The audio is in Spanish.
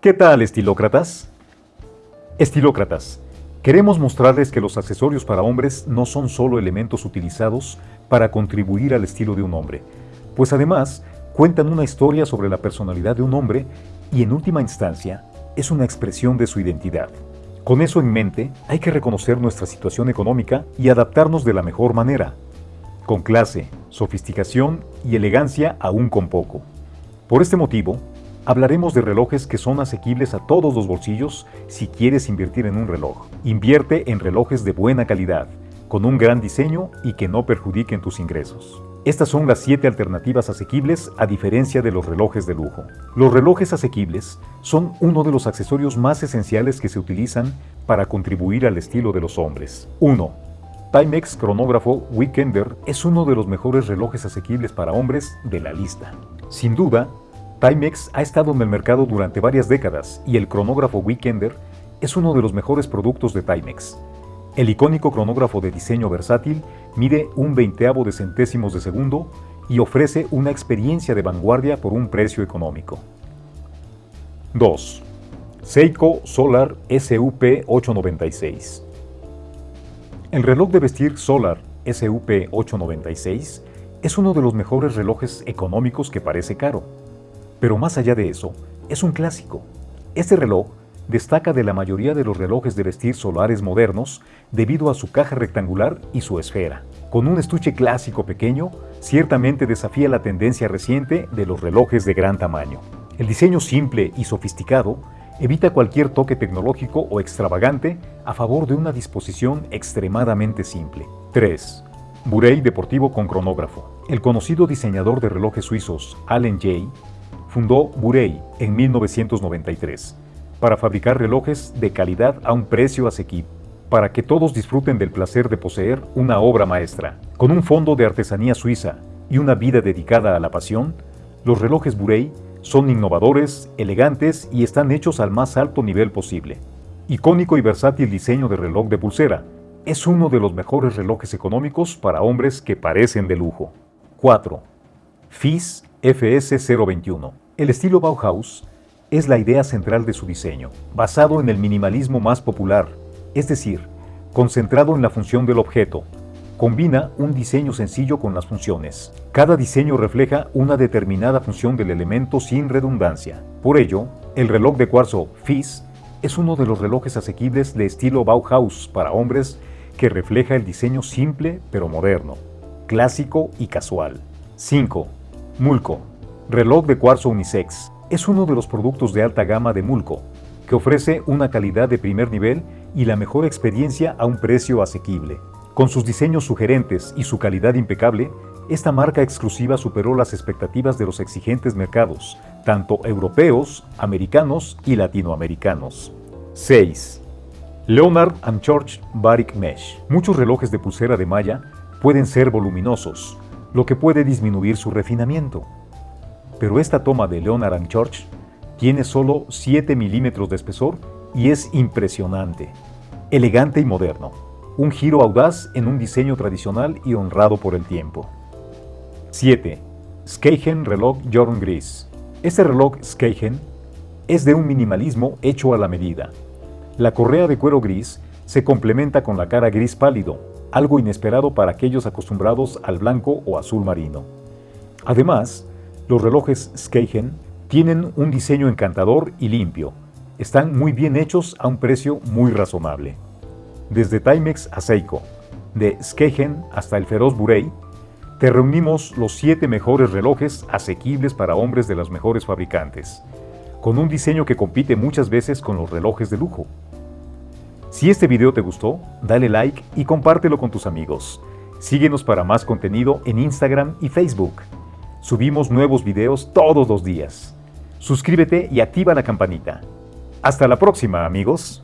¿Qué tal, estilócratas? Estilócratas, queremos mostrarles que los accesorios para hombres no son solo elementos utilizados para contribuir al estilo de un hombre, pues además cuentan una historia sobre la personalidad de un hombre y en última instancia es una expresión de su identidad. Con eso en mente, hay que reconocer nuestra situación económica y adaptarnos de la mejor manera, con clase, sofisticación y elegancia aún con poco. Por este motivo, Hablaremos de relojes que son asequibles a todos los bolsillos si quieres invertir en un reloj. Invierte en relojes de buena calidad, con un gran diseño y que no perjudiquen tus ingresos. Estas son las 7 alternativas asequibles a diferencia de los relojes de lujo. Los relojes asequibles son uno de los accesorios más esenciales que se utilizan para contribuir al estilo de los hombres. 1. Timex Cronógrafo Weekender es uno de los mejores relojes asequibles para hombres de la lista. Sin duda, Timex ha estado en el mercado durante varias décadas y el cronógrafo Weekender es uno de los mejores productos de Timex. El icónico cronógrafo de diseño versátil mide un veinteavo de centésimos de segundo y ofrece una experiencia de vanguardia por un precio económico. 2. Seiko Solar SUP896 El reloj de vestir Solar SUP896 es uno de los mejores relojes económicos que parece caro pero más allá de eso, es un clásico. Este reloj destaca de la mayoría de los relojes de vestir solares modernos debido a su caja rectangular y su esfera. Con un estuche clásico pequeño, ciertamente desafía la tendencia reciente de los relojes de gran tamaño. El diseño simple y sofisticado evita cualquier toque tecnológico o extravagante a favor de una disposición extremadamente simple. 3. Burey Deportivo con cronógrafo. El conocido diseñador de relojes suizos Allen Jay fundó Burey en 1993 para fabricar relojes de calidad a un precio asequible, para que todos disfruten del placer de poseer una obra maestra. Con un fondo de artesanía suiza y una vida dedicada a la pasión, los relojes Burey son innovadores, elegantes y están hechos al más alto nivel posible. Icónico y versátil diseño de reloj de pulsera, es uno de los mejores relojes económicos para hombres que parecen de lujo. 4. FIS FS021. El estilo Bauhaus es la idea central de su diseño, basado en el minimalismo más popular, es decir, concentrado en la función del objeto. Combina un diseño sencillo con las funciones. Cada diseño refleja una determinada función del elemento sin redundancia. Por ello, el reloj de cuarzo FIS es uno de los relojes asequibles de estilo Bauhaus para hombres que refleja el diseño simple pero moderno, clásico y casual. 5. Mulco, reloj de cuarzo unisex, es uno de los productos de alta gama de Mulco, que ofrece una calidad de primer nivel y la mejor experiencia a un precio asequible. Con sus diseños sugerentes y su calidad impecable, esta marca exclusiva superó las expectativas de los exigentes mercados, tanto europeos, americanos y latinoamericanos. 6. Leonard George Barik Mesh. Muchos relojes de pulsera de malla pueden ser voluminosos, lo que puede disminuir su refinamiento. Pero esta toma de Leonard George tiene solo 7 milímetros de espesor y es impresionante, elegante y moderno. Un giro audaz en un diseño tradicional y honrado por el tiempo. 7. Skeigen Reloj Jorn Gris. Este reloj Skeigen es de un minimalismo hecho a la medida. La correa de cuero gris se complementa con la cara gris pálido, algo inesperado para aquellos acostumbrados al blanco o azul marino. Además, los relojes Skeigen tienen un diseño encantador y limpio. Están muy bien hechos a un precio muy razonable. Desde Timex a Seiko, de Skeigen hasta el feroz Burey, te reunimos los 7 mejores relojes asequibles para hombres de los mejores fabricantes, con un diseño que compite muchas veces con los relojes de lujo. Si este video te gustó, dale like y compártelo con tus amigos. Síguenos para más contenido en Instagram y Facebook. Subimos nuevos videos todos los días. Suscríbete y activa la campanita. Hasta la próxima, amigos.